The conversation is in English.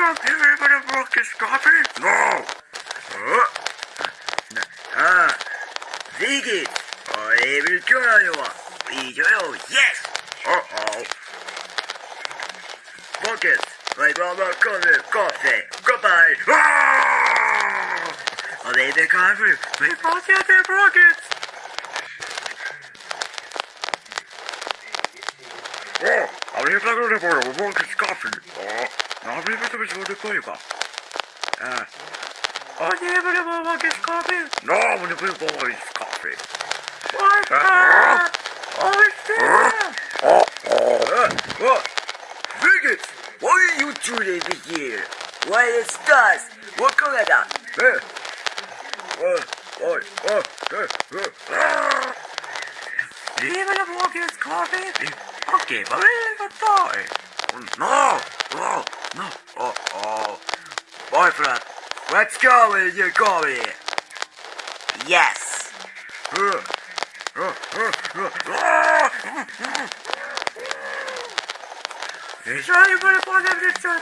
up, everybody broke this copy? No! Oh. Ah, Ziggy, I will join you. Will Yes! Uh-oh. Bucket, my brother cousin, coffee. Goodbye. Ah! Oh, they the country. We both have their. Oh, I'm here talking the border. We're going coffee. Oh. Dobry wydobyć wody kojka. E. O nie, będę miał jakieś kawy. No, będę miał jakieś kawy. O, o, What? Bigot, why are you two ladies here? Why is this? What Canada? Eh. Oh, oh, oh, What? eh. Leave it a walk, it's coffee. Okay, but leave it a toy. No! No. Oh, oh. Boyfriend, let's go with your coffee. Yes. Uh, uh, uh, uh, uh. Is anybody want to get your